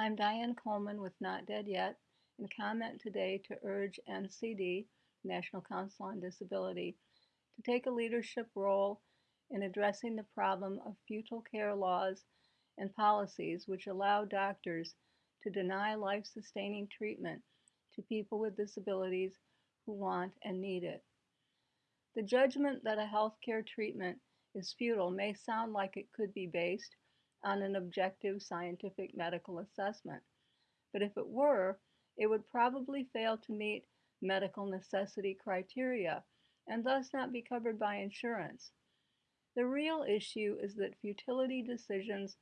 I'm Diane Coleman with Not Dead Yet and comment today to urge NCD, National Council on Disability, to take a leadership role in addressing the problem of futile care laws and policies which allow doctors to deny life sustaining treatment to people with disabilities who want and need it. The judgment that a healthcare treatment is futile may sound like it could be based on an objective scientific medical assessment, but if it were, it would probably fail to meet medical necessity criteria and thus not be covered by insurance. The real issue is that futility decisions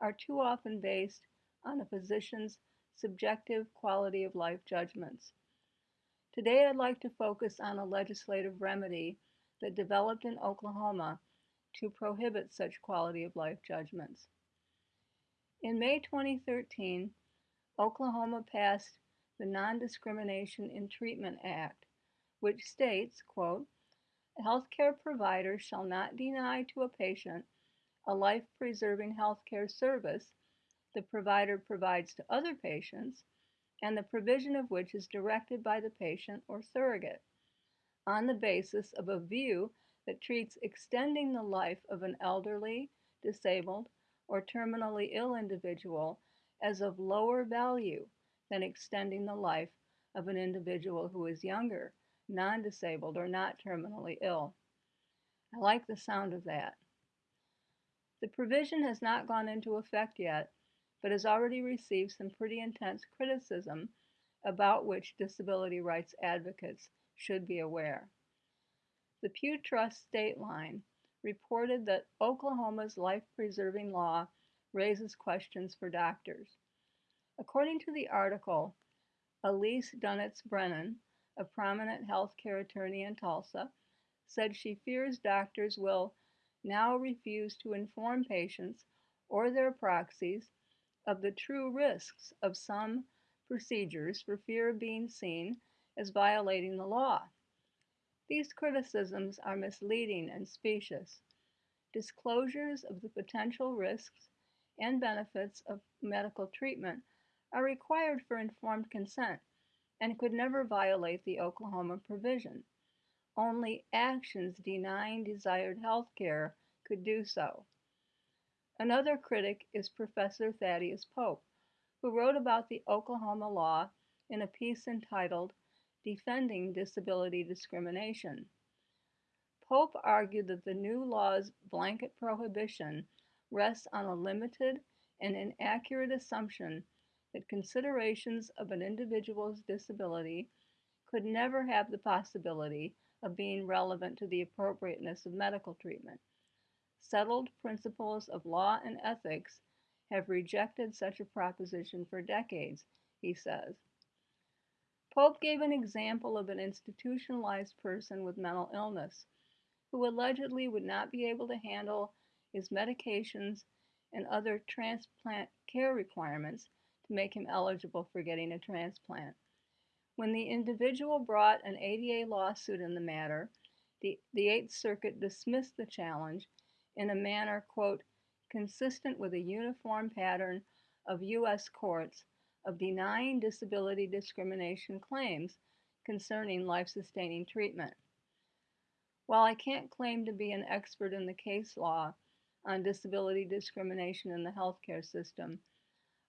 are too often based on a physician's subjective quality of life judgments. Today, I'd like to focus on a legislative remedy that developed in Oklahoma to prohibit such quality of life judgments. In May 2013, Oklahoma passed the Non-Discrimination in Treatment Act, which states, quote, healthcare provider shall not deny to a patient a life-preserving healthcare service the provider provides to other patients and the provision of which is directed by the patient or surrogate on the basis of a view that treats extending the life of an elderly, disabled, or terminally ill individual as of lower value than extending the life of an individual who is younger, non disabled, or not terminally ill. I like the sound of that. The provision has not gone into effect yet, but has already received some pretty intense criticism about which disability rights advocates should be aware. The Pew Trust Stateline reported that Oklahoma's life preserving law raises questions for doctors. According to the article, Elise Dunitz Brennan, a prominent healthcare attorney in Tulsa, said she fears doctors will now refuse to inform patients or their proxies of the true risks of some procedures for fear of being seen as violating the law. These criticisms are misleading and specious. Disclosures of the potential risks and benefits of medical treatment are required for informed consent and could never violate the Oklahoma provision. Only actions denying desired health care could do so. Another critic is Professor Thaddeus Pope, who wrote about the Oklahoma law in a piece entitled Defending Disability Discrimination. Pope argued that the new law's blanket prohibition rests on a limited and inaccurate assumption that considerations of an individual's disability could never have the possibility of being relevant to the appropriateness of medical treatment settled principles of law and ethics have rejected such a proposition for decades, he says. Pope gave an example of an institutionalized person with mental illness who allegedly would not be able to handle his medications and other transplant care requirements to make him eligible for getting a transplant. When the individual brought an ADA lawsuit in the matter, the, the Eighth Circuit dismissed the challenge in a manner, quote, consistent with a uniform pattern of U.S. courts of denying disability discrimination claims concerning life sustaining treatment. While I can't claim to be an expert in the case law on disability discrimination in the healthcare system,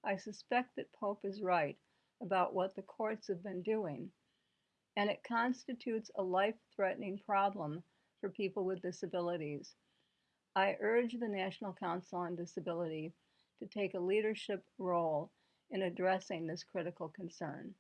I suspect that Pope is right about what the courts have been doing, and it constitutes a life threatening problem for people with disabilities. I urge the National Council on Disability to take a leadership role in addressing this critical concern.